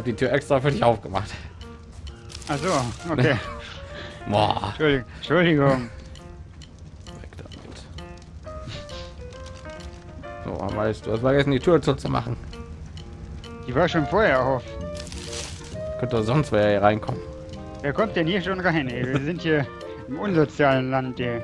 Habe die Tür extra für dich aufgemacht. Also, okay. Boah. Entschuldigung. Entschuldigung. Weg damit. So, weißt du, hast vergessen, die Tür zu machen. Die war schon vorher auf. Könnte sonst wer hier reinkommen. Wer kommt denn hier schon rein? Ey? Wir sind hier im unsozialen Land. Ey.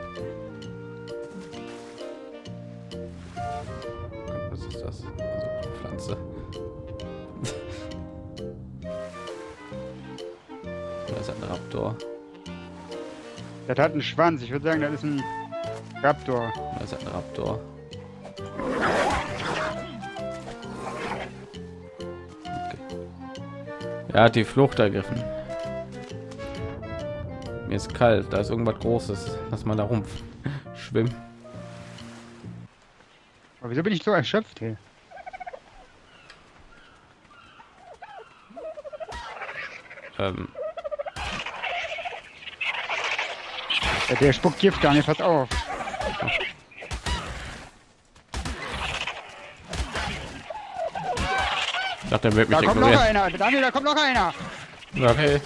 Ist ein Raptor. Das hat einen Schwanz. Ich würde sagen, das ist ein Raptor. Da ist ein Raptor. Okay. Er hat die Flucht ergriffen. Mir ist kalt, da ist irgendwas Großes. Lass mal da rumpf schwimmen. Aber wieso bin ich so erschöpft? Ey? Ähm, Ja, der spuckt Gift gar nicht. Pass auf. ich dachte, er wird mich Da kommt noch einer. Daniel, da kommt noch einer. Okay.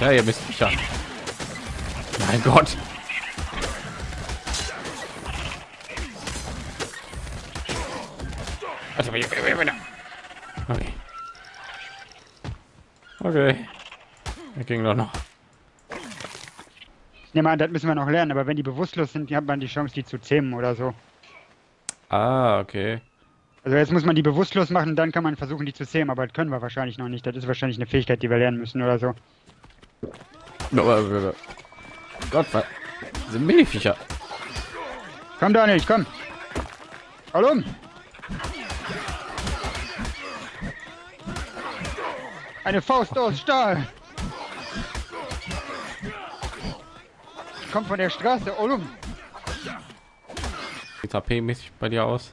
Ja, ihr wisst ja. Mein Gott. Also, Okay. Okay. Er ging doch noch. Ich nehme an, das müssen wir noch lernen. Aber wenn die bewusstlos sind, hat man die Chance, die zu zähmen oder so. Ah, okay. Also jetzt muss man die bewusstlos machen, dann kann man versuchen, die zu zähmen. Aber das können wir wahrscheinlich noch nicht. Das ist wahrscheinlich eine Fähigkeit, die wir lernen müssen oder so. Gott, was sind Miniviecher? Komm, Daniel, komm. Um. Eine Faust aus Stahl. Kommt von der Straße, Olum. Sieht HP-mäßig bei dir aus?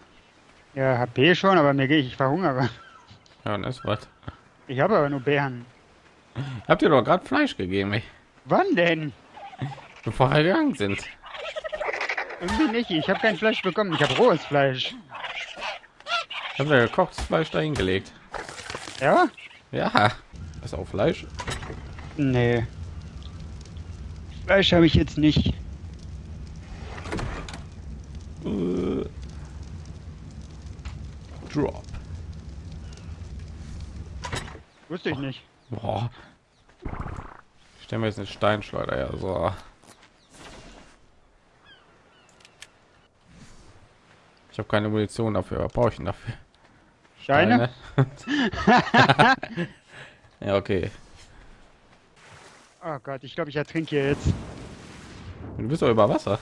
Ja, HP schon, aber mir gehe ich, ich verhungere. Ja, ist was. Ich habe aber nur Bären. Habt ihr doch gerade Fleisch gegeben, ey, Wann denn? bevor wir gegangen sind? Irgendwie nicht. Ich habe kein Fleisch bekommen. Ich habe rohes Fleisch. Ich habe ja gekochtes Fleisch dahin gelegt. Ja? Ja, ist auch Fleisch. Nee. Fleisch habe ich jetzt nicht. Äh. Drop. Wusste ich nicht. Boah. Ich stelle mir jetzt eine Steinschleuder ja so. Ich habe keine Munition dafür. Was brauche ich denn dafür? Steine? Steine? ja, okay. Oh Gott, ich glaube, ich ertrinke hier jetzt. Du bist doch über Wasser.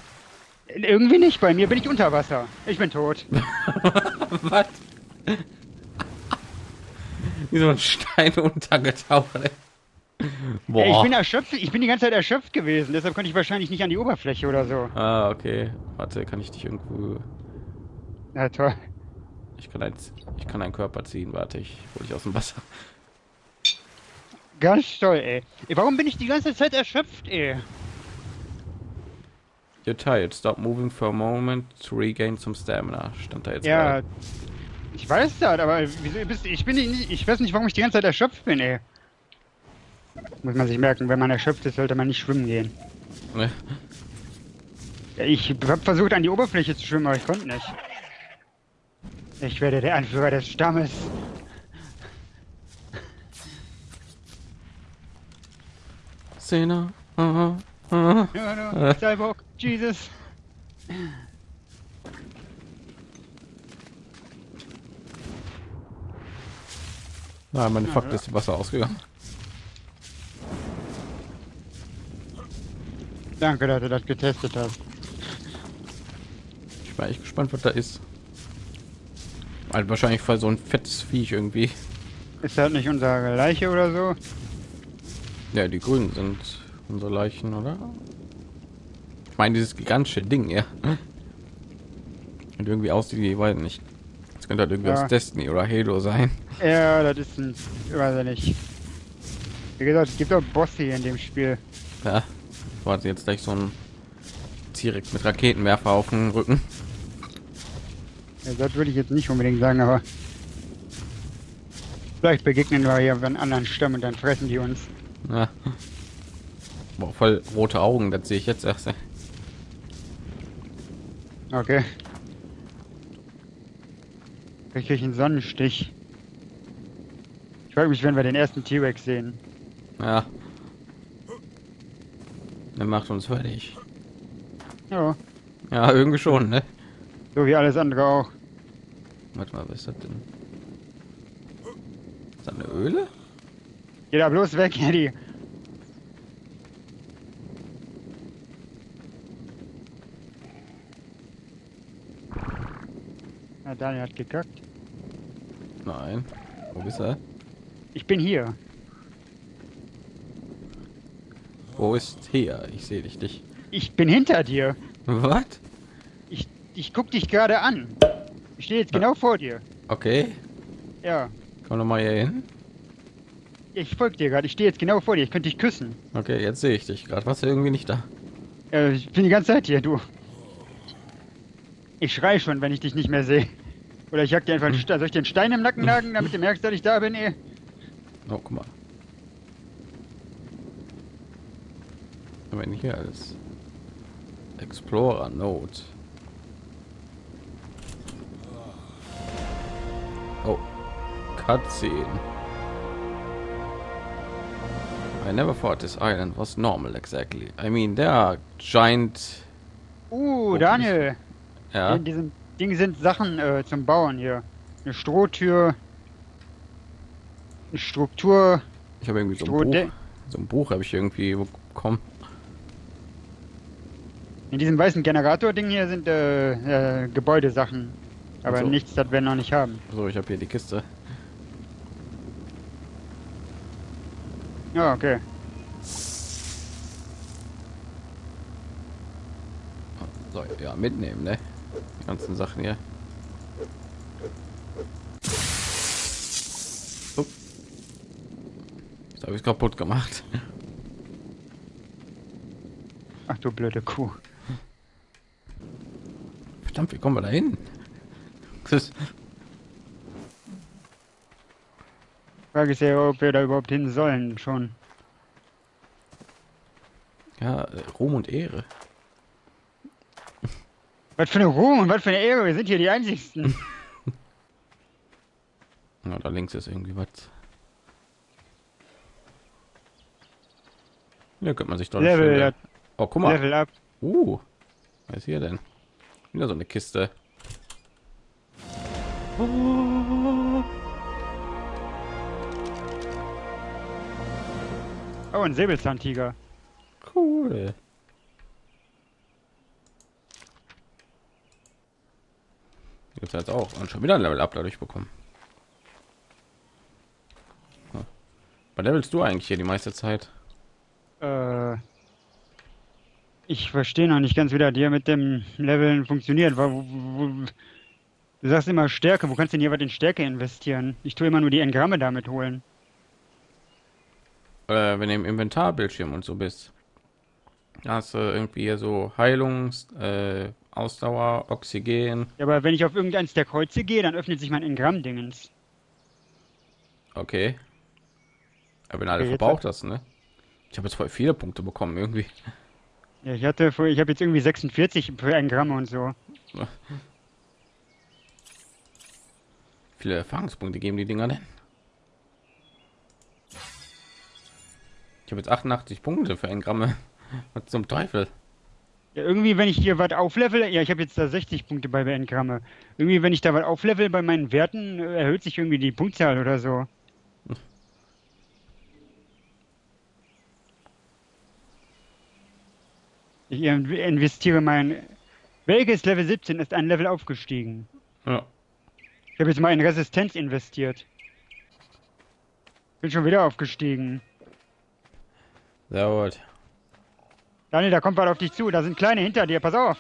Irgendwie nicht. Bei mir bin ich unter Wasser. Ich bin tot. Was? Wie so ein Stein untergetaucht. ey. Boah. Ich bin erschöpft. Ich bin die ganze Zeit erschöpft gewesen. Deshalb konnte ich wahrscheinlich nicht an die Oberfläche oder so. ah, okay. Warte, kann ich dich irgendwo... Na toll. Ich kann, ein, ich kann einen Körper ziehen. Warte, ich hole dich aus dem Wasser. Ganz toll, ey. ey. Warum bin ich die ganze Zeit erschöpft, ey? You're tired. Stop moving for a moment to regain some stamina. Stand da jetzt Ja. gerade. Ich weiß das, aber wieso bist ich bin nicht, ich weiß nicht, warum ich die ganze Zeit erschöpft bin, ey. Muss man sich merken, wenn man erschöpft ist, sollte man nicht schwimmen gehen. Ne? Ja, Ich habe versucht, an die Oberfläche zu schwimmen, aber ich konnte nicht. Ich werde der Anführer des Stammes. Szene. Aha. Aha. Ja, no, Cyborg, Jesus. Nein, meine Fakt ist Wasser ausgegangen. Danke, dass du das getestet hast. Ich bin echt gespannt, was da ist. Halt wahrscheinlich voll so ein fettes Viech irgendwie. Ist das nicht unsere Leiche oder so? Ja, die Grünen sind unsere Leichen, oder? Ich meine, dieses gigantische Ding, ja. Und irgendwie aussieht wie, weiß nicht. Das könnte halt irgendwie Ja. aus Destiny oder Halo sein. Ja, das ist ein... Weiß nicht. Wie gesagt, es gibt auch Bosse hier in dem Spiel. Ja. Warte jetzt gleich so ein T-Rex mit Raketenwerfer auf dem Rücken. Ja, das würde ich jetzt nicht unbedingt sagen, aber vielleicht begegnen wir ja einen anderen Stamm und dann fressen die uns. Ja. Boah, voll rote Augen, das sehe ich jetzt erst. Okay. Ich kriege einen Sonnenstich. Ich frage mich, wenn wir den ersten T-Rex sehen. Ja. Der macht uns fertig. Ja, Ja, irgendwie schon, ne? so wie alles andere auch. Warte mal, was ist das denn? Ist das eine Öle? Geh da bloß weg, Eddie. Na, Daniel hat gekackt. Nein. Wo bist du? Ich bin hier. Wo ist hier? Ich sehe dich nicht. Ich bin hinter dir. Was? Ich, ich guck dich gerade an. Ich stehe jetzt genau vor dir. Okay. Ja. Komm noch mal hier hin. Ich folge dir gerade. Ich stehe jetzt genau vor dir. Ich könnte dich küssen. Okay, jetzt sehe ich dich gerade. Was irgendwie nicht da? Äh, ich bin die ganze Zeit hier, du. Ich schrei schon, wenn ich dich nicht mehr sehe. Oder ich jag dir einfach einen Stein. Soll ich dir einen Stein im Nacken nagen, damit du merkst, dass ich da bin, ey? Oh, guck mal. Wenn hier alles. Explorer Note. Oh. Cutscene. I never thought this island was normal exactly. I mean, there are giant. Uh, Oh, Daniel. Ja. In diesem Ding sind Sachen äh, zum Bauen hier. Eine Strohtür. Eine Struktur. Ich habe irgendwie so ein Buch. So ein Buch habe ich irgendwie bekommen. In diesem weißen Generator-Ding hier sind äh, äh, Gebäudesachen. Aber so. nichts, das wir noch nicht haben. So, ich habe hier die Kiste. Ja, okay. So, ja, mitnehmen, ne? Die ganzen Sachen hier. Upp. Habe ich kaputt gemacht. Ach du blöde Kuh. Verdammt, wie kommen wir da hin? Das ist, Frage ist ja, ob wir da überhaupt hin sollen schon. ja, äh, Ruhm und Ehre. Was für eine Ruhe und was für eine Ehre. Wir sind hier die Einzigsten. Ja, da links ist irgendwie was. Hier könnte man sich doch Level, ja, Oh, guck mal. Level up. Uh, was ist hier denn? Wieder so eine Kiste. Oh, ein Säbelzahntiger. Cool. Jetzt hat auch und schon wieder ein Level Up dadurch bekommen. Hm. Bei levelst du eigentlich hier die meiste Zeit? Äh, ich verstehe noch nicht ganz, wie das hier mit dem Leveln funktioniert. Wo, wo, wo, du sagst immer Stärke. Wo kannst du denn hier was in Stärke investieren? Ich tue immer nur die Engramme damit holen. Äh, wenn du im Inventarbildschirm und so bist. Da hast du irgendwie hier so Heilungs, äh, Ausdauer, Oxygen. Ja, aber wenn ich auf irgendeins der Kreuze gehe, dann öffnet sich mein Engramm-Dingens. Okay. Aber wenn alle Okay, verbraucht hast, ne? Ich habe jetzt voll viele Punkte bekommen irgendwie. Ja, ich hatte, vor- ich habe jetzt irgendwie 46 für Engramme und so. Viele Erfahrungspunkte geben die Dinger denn? Ich habe jetzt 88 Punkte für Engramme. Was zum Teufel? Ja, irgendwie, wenn ich hier was auflevel, ja, ich habe jetzt da 60 Punkte bei Engramme. Irgendwie, wenn ich da was auflevel bei meinen Werten, äh, erhöht sich irgendwie die Punktzahl oder so. Ich in- investiere mein. Welches Level 17 ist ein Level aufgestiegen? Ja. Ich habe jetzt mal in Resistenz investiert. Bin schon wieder aufgestiegen. Sehr gut. Daniel, da kommt was auf dich zu. Da sind kleine hinter dir. Pass auf.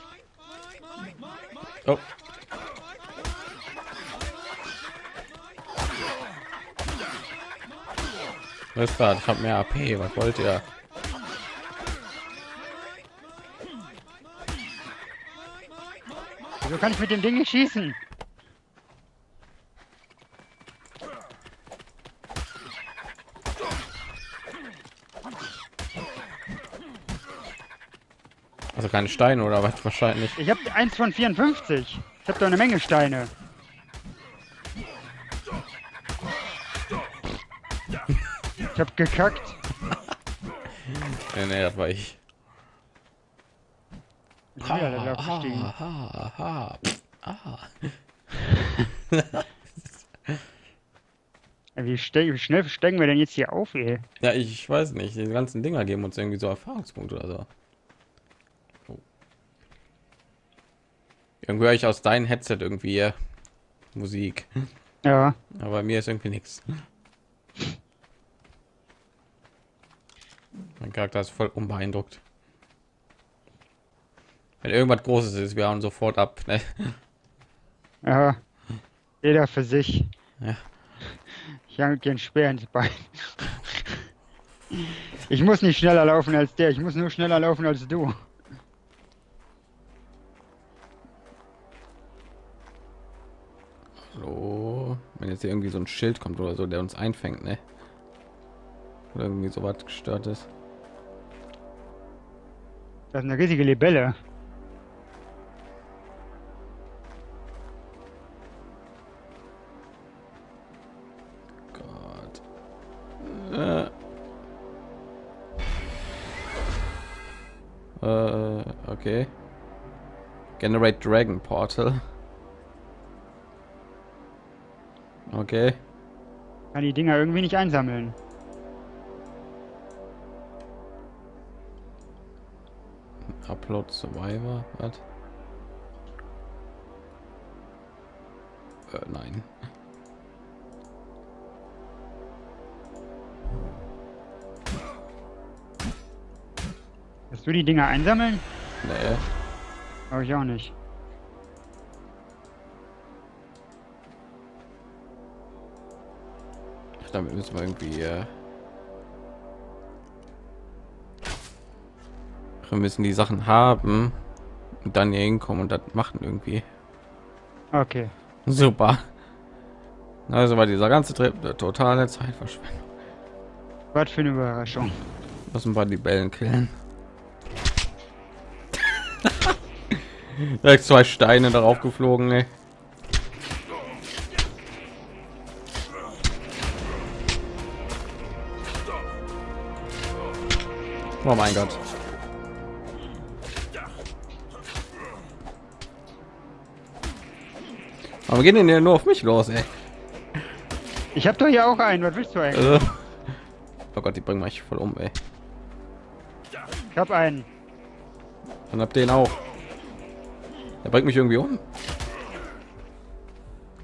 Oh. Was ist das? Ich habe mehr AP. Was wollt ihr? Wieso kann ich mit dem Ding nicht schießen? Keine Steine oder was wahrscheinlich. Ich habe eins von 54. Ich habe doch eine Menge Steine. Ich habe gekackt. nee, nee, das war ich. Ich bin wieder da aufgestiegen. Ah, ah, ah. Wie, ste wie schnell steigen wir denn jetzt hier auf, ey? Ja, ich weiß nicht. Die ganzen Dinger geben uns irgendwie so Erfahrungspunkte oder so. Irgendwie höre ich aus deinem Headset irgendwie äh, Musik. Ja. Aber bei mir ist irgendwie nichts. Mein Charakter ist voll unbeeindruckt. Wenn irgendwas Großes ist, wir hauen sofort ab. Ne? Ja. Jeder für sich. Ja. Ich hang den Speer ins Bein. Ich muss nicht schneller laufen als der, ich muss nur schneller laufen als du. Jetzt hier irgendwie so ein Schild kommt oder so, der uns einfängt, ne? Oder irgendwie so was gestört ist. Das ist eine riesige Libelle. Gott. Äh. Äh, okay. Generate Dragon Portal. Okay. Kann die Dinger irgendwie nicht einsammeln. Upload Survivor. Was? Äh, nein. Kannst du die Dinger einsammeln? Nee. Glaube ich auch nicht. Damit müssen wir irgendwie. Äh wir müssen die Sachen haben und dann hier hinkommen und das machen irgendwie. Okay. Super. Also war dieser ganze Trip eine totale Zeitverschwendung. Was für eine Überraschung. Lassen wir die Bällen killen. Direkt zwei Steine darauf geflogen, ey. Oh mein Gott. Aber gehen denn ja nur auf mich los, ey. Ich habe doch hier auch einen. Was willst du eigentlich? Also. Oh Gott, die bringen mich voll um, ey. Ich habe einen. Dann habt ihn auch. Er bringt mich irgendwie um.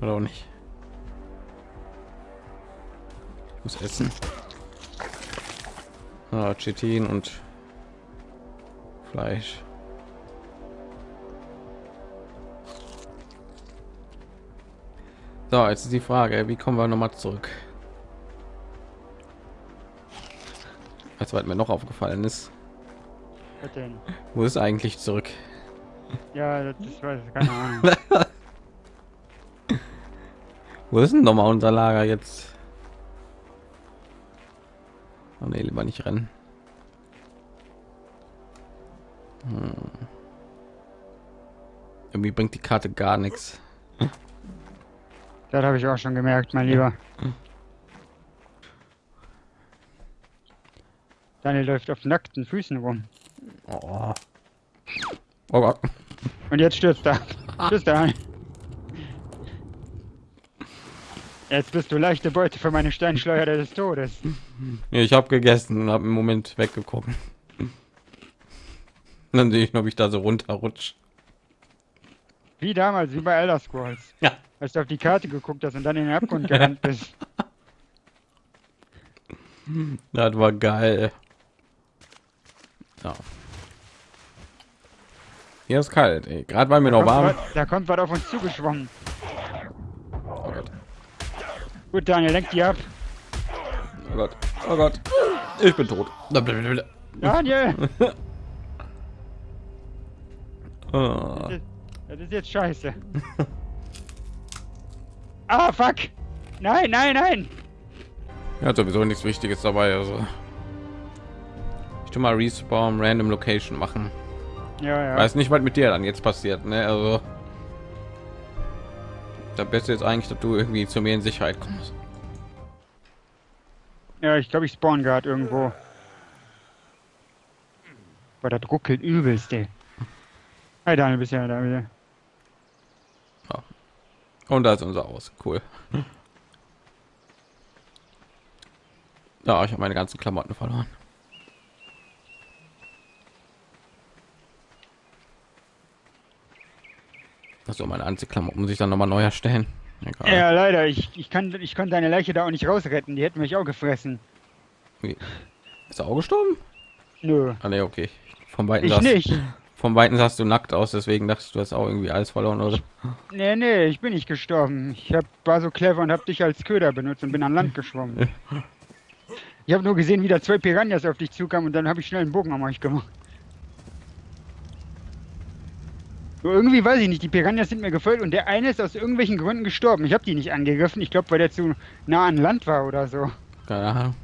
Oder auch nicht. Ich muss essen. Ah, Chitin und Fleisch. So, jetzt ist die Frage, wie kommen wir noch mal zurück? Als weit mir noch aufgefallen ist, wo ist eigentlich zurück? Ja, das ist, weiß ich, keine Ahnung. Wo ist denn noch mal unser Lager jetzt? Oh nee, lieber nicht rennen. Hm. Irgendwie bringt die Karte gar nichts. Das habe ich auch schon gemerkt, mein Lieber. Daniel läuft auf nackten Füßen rum. Oh, oh Gott. Und jetzt stürzt er. Tschüss, Daniel. Jetzt bist du leichte Beute für meine Steinschleuder des Todes. Ich habe gegessen und habe im Moment weggeguckt. Dann sehe ich, ob ich da so runterrutsch. Wie damals, wie bei Elder Scrolls. Ja. Als du auf die Karte geguckt hast und dann in den Abgrund gerannt bist. Das war geil. Ja. Hier ist kalt, ey. Gerade weil mir noch Kommt warm. was- Da kommt was auf uns zugeschwommen. Gut, Daniel, lenk die ab. Oh Gott. Oh Gott. Ich bin tot. Daniel! Oh. Das ist jetzt scheiße. Ah, fuck! Nein, nein, nein! Er hat sowieso nichts Wichtiges dabei, also. Ich tu mal Respawn Random Location machen. Ja, ja. Weiß nicht, was mit dir dann jetzt passiert, ne? Also da Beste jetzt eigentlich, dass du irgendwie zu mir in Sicherheit kommst. Ja, ich glaube, ich spawn gerade irgendwo. Aber das ruckelt übelst, ey. Hi Daniel, bist ja da wieder. Und da ist unser Aus. Cool. Ja, ich habe meine ganzen Klamotten verloren. Also meine Anziehklamotten muss ich dann noch mal neu erstellen. Egal. Ja, leider. Ich, ich, kann, ich konnte deine Leiche da auch nicht rausretten. Die hätten mich auch gefressen. Ist er auch gestorben? Nö. Ah, nee, okay. Vom Weiten Ich sahst, nicht. Vom Weiten sahst du nackt aus, deswegen dachte ich, du hast auch irgendwie alles verloren, oder? Nee, nee, ich bin nicht gestorben. Ich hab, war so clever und hab dich als Köder benutzt und bin an Land geschwommen. Ich habe nur gesehen, wie da zwei Piranhas auf dich zukamen und dann habe ich schnell einen Bogen am euch gemacht. Nur irgendwie weiß ich nicht, die Piranhas sind mir gefolgt und der eine ist aus irgendwelchen Gründen gestorben. Ich habe die nicht angegriffen. Ich glaube, weil der zu nah an Land war oder so. Keine Ahnung.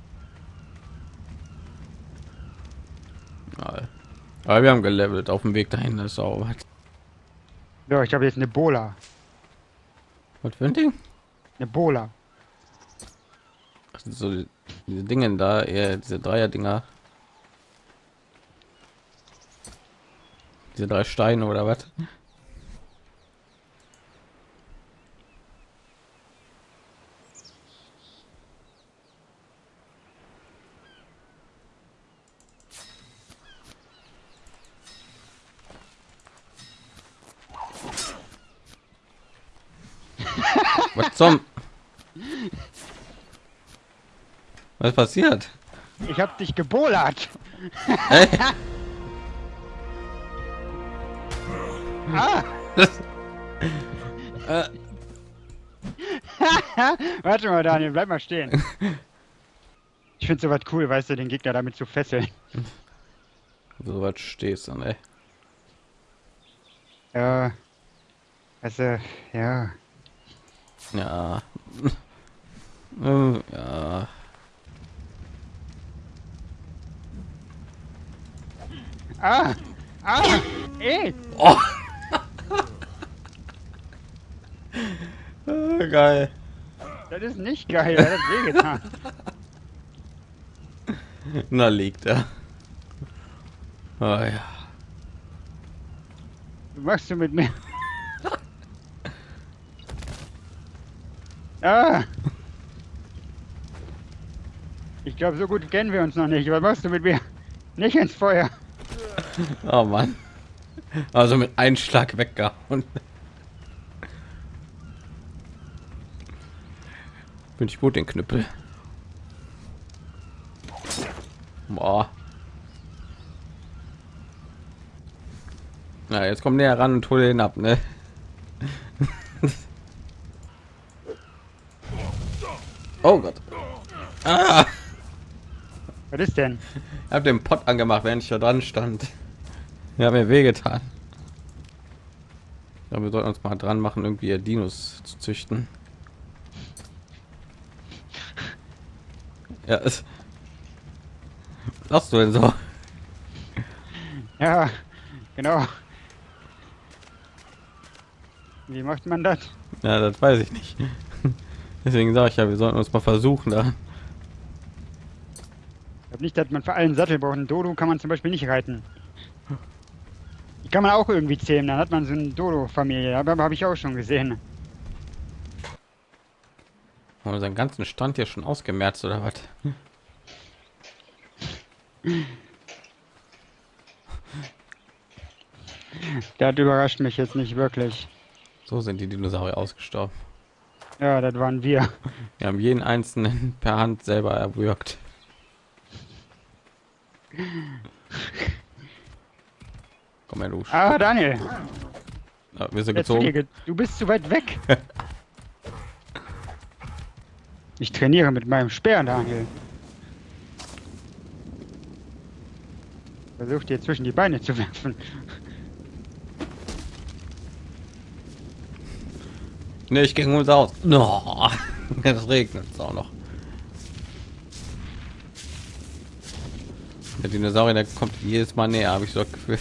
Aber wir haben gelevelt auf dem Weg dahin. Das ist auch was. Ja, ich habe jetzt eine Bola. Was für ein Ding? Eine Bola. So die- diese Dingen da, eher diese Dreier-Dinger. Diese drei Steine oder was? Was zum? Was passiert? Ich habe dich gebolert. Hey, Ah, äh, warte mal, Daniel, bleib mal stehen. Ich finde sowas cool, weißt du, den Gegner damit zu fesseln. so was stehst du, ne? Ja. Also, ja. Ja. Ähm, ja. Ah! Ah! Ey! Oh. Ah, Geil. Das ist nicht geil, das hat wehgetan. Na liegt er. Ah ja. Was machst du mit mir? Ah! Ich glaube, so gut kennen wir uns noch nicht. Was machst du mit mir? Nicht ins Feuer. Oh Mann. Also mit einem Schlag weggehauen. Bin ich gut den Knüppel. Boah. Na, jetzt komm näher ran und hol den ab, ne? oh Gott. Ah, Was ist denn? ich habe den Pott angemacht, während ich da dran stand. Ja, mir wehgetan. Ja, wir sollten uns mal dran machen, irgendwie Dinos zu züchten. Ja, es. Was du denn so? Ja, genau. Wie macht man das? Ja, das weiß ich nicht. Deswegen sage ich ja, wir sollten uns mal versuchen da. Ich glaube nicht, dass man für allen Sattel braucht. Ein Dodo kann man zum Beispiel nicht reiten. Die kann man auch irgendwie zähmen. Dann hat man so eine Dodo-Familie. Aber habe ich auch schon gesehen. Haben wir seinen ganzen Stand hier schon ausgemerzt oder was? Das überrascht mich jetzt nicht wirklich. So sind die Dinosaurier ausgestorben. Ja, das waren wir. Wir haben jeden einzelnen per Hand selber erwürgt. Komm her, du. Ah, Daniel, Ja, wir sind jetzt gezogen. ge du bist zu weit weg. Ich trainiere mit meinem Speer, Daniel. Versuch dir zwischen die Beine zu werfen. Ne, ich ging uns aus. No. Es regnet es auch noch. Der Dinosaurier, der kommt jedes Mal näher, habe ich so das Gefühl.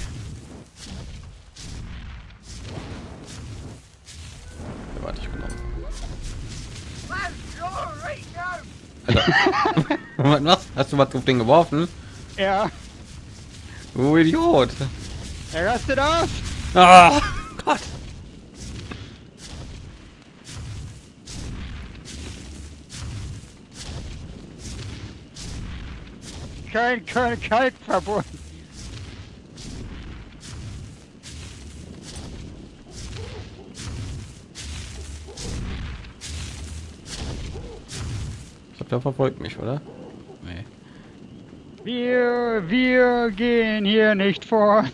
Alter. was? Hast du was auf den geworfen? Ja, Du Idiot. er rastet aus. Ah, Gott. Kein, kein glaube, der verfolgt mich, oder? Wir, wir gehen hier nicht fort.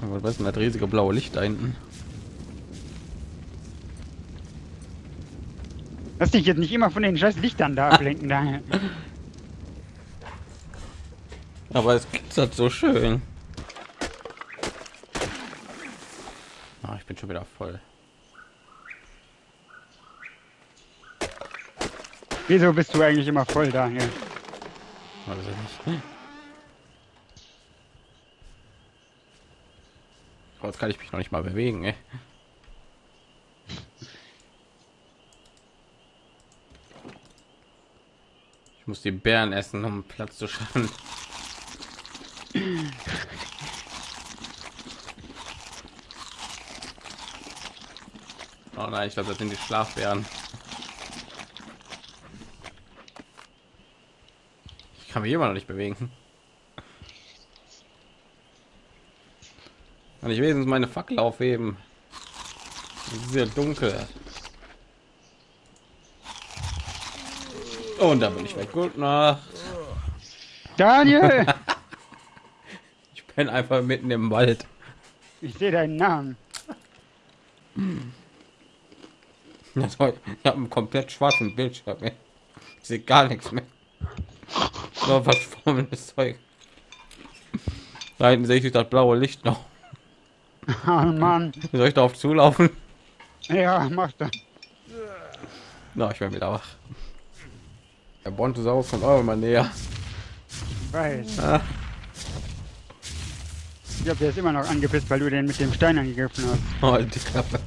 Aber was ist denn das riesige blaue Licht da hinten? Lass dich jetzt nicht immer von den scheiß Lichtern da ablenken. Da. Aber es glitzert so schön. Ah, ich bin schon wieder voll. Wieso bist du eigentlich immer voll, Daniel? Ich nicht. Oh, jetzt kann ich mich noch nicht mal bewegen, ey. Ich muss die Bären essen, um Platz zu schaffen. Oh nein, ich glaube, das sind die Schlafbären. Kann mich immer noch nicht bewegen. Kann ich wenigstens meine Fackel aufheben? Sehr dunkel. Und da bin ich weg. Gut Nacht. Daniel! Ich bin einfach mitten im Wald. Ich sehe deinen Namen. Ich habe einen komplett schwarzen Bildschirm. Ich sehe gar nichts mehr. Nur verschwommenes Zeug. Da hinten sehe ich das blaue Licht noch. Oh Mann. Soll ich darauf zulaufen? Ja, mach das. Na, ich werde wieder wach. Der Brontosaurus kommt auch immer näher. Ich weiß. Ah, Ich glaube, der ist immer noch angepisst, weil du den mit dem Stein angegriffen hast. oh, die Klappe.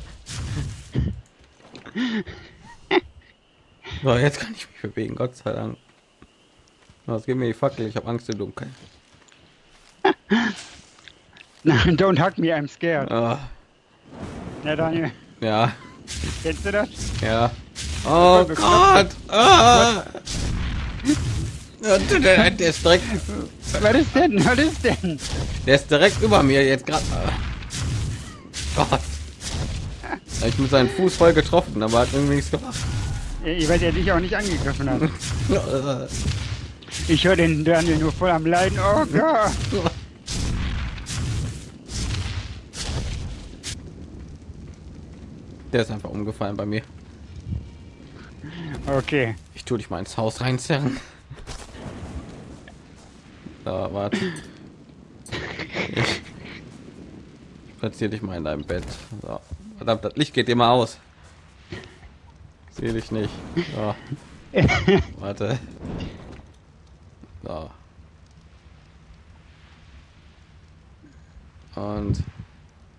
So, jetzt kann ich mich bewegen, Gott sei Dank. Was gibt mir die Fackel? Ich habe Angst im Dunkeln. Don't hug me, I'm scared. Ah, Ja, Daniel, ja, kennst du das? ja. Oh Gott! Ah. Ja, der, ist direkt, Was ist denn? Was ist denn? der ist direkt über mir jetzt gerade. Gott. Ich mit seinen Fuß voll getroffen, aber hat irgendwie nichts gemacht. Ich weiß, er dich auch nicht angegriffen hat. Ich höre den Daniel nur voll am Leiden. Oh Gott. Der ist einfach umgefallen bei mir. Okay. Ich tue dich mal ins Haus reinzerren. Da, warte. Ich, platziere dich mal in deinem Bett. So. Verdammt, das Licht geht immer aus. Sehe dich nicht. So. Warte. So. Und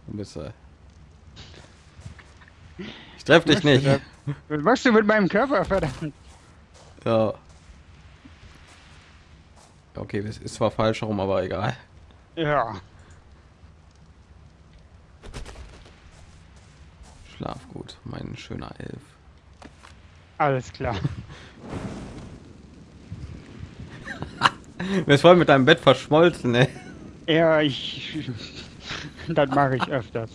wo bist du? Ich treffe dich nicht. Was machst du mit meinem Körper, verdammt? Ja. Okay, das ist zwar falsch rum, aber egal. Ja. Schlaf gut, mein schöner Elf. Alles klar. Mir ist voll mit deinem Bett verschmolzen, ey. Ja, ich. Das mache ich öfters.